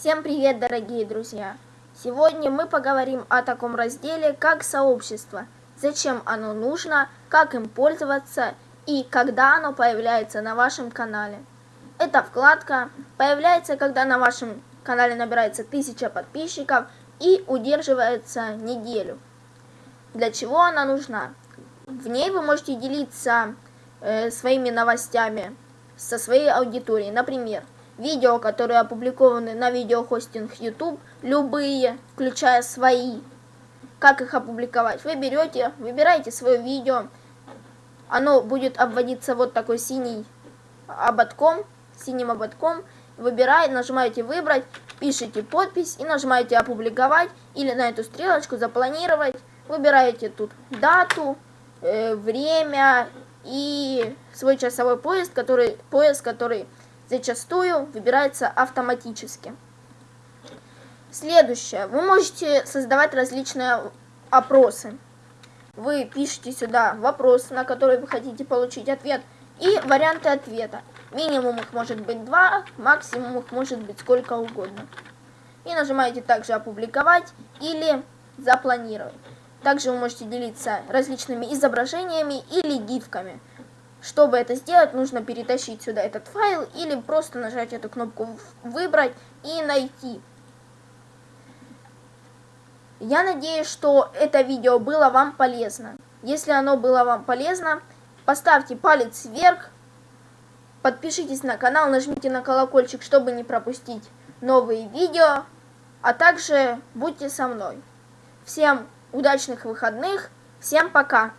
Всем привет, дорогие друзья! Сегодня мы поговорим о таком разделе, как сообщество, зачем оно нужно, как им пользоваться и когда оно появляется на вашем канале. Эта вкладка появляется, когда на вашем канале набирается 1000 подписчиков и удерживается неделю. Для чего она нужна? В ней вы можете делиться э, своими новостями со своей аудиторией. Например, видео, которые опубликованы на видеохостинг YouTube, любые, включая свои. Как их опубликовать? Вы берете, выбираете свое видео, оно будет обводиться вот такой синий ободком, синим ободком, выбираете, нажимаете выбрать, пишите подпись и нажимаете опубликовать или на эту стрелочку запланировать, выбираете тут дату, э, время и свой часовой поезд, который, поезд, который зачастую выбирается автоматически. Следующее. Вы можете создавать различные опросы. Вы пишете сюда вопрос, на который вы хотите получить ответ, и варианты ответа. Минимум их может быть два, максимум их может быть сколько угодно. И нажимаете также «Опубликовать» или «Запланировать». Также вы можете делиться различными изображениями или гифками. Чтобы это сделать, нужно перетащить сюда этот файл или просто нажать эту кнопку «Выбрать» и «Найти». Я надеюсь, что это видео было вам полезно. Если оно было вам полезно, поставьте палец вверх, подпишитесь на канал, нажмите на колокольчик, чтобы не пропустить новые видео, а также будьте со мной. Всем удачных выходных, всем пока!